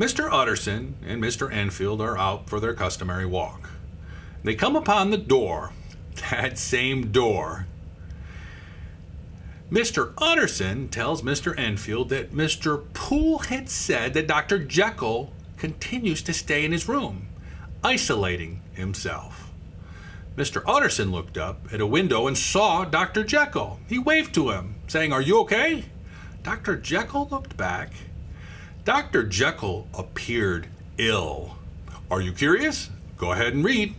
Mr. Utterson and Mr. Enfield are out for their customary walk. They come upon the door, that same door. Mr. Utterson tells Mr. Enfield that Mr. Poole had said that Dr. Jekyll continues to stay in his room, isolating himself. Mr. Utterson looked up at a window and saw Dr. Jekyll. He waved to him, saying, Are you okay? Dr. Jekyll looked back Dr. Jekyll appeared ill. Are you curious? Go ahead and read.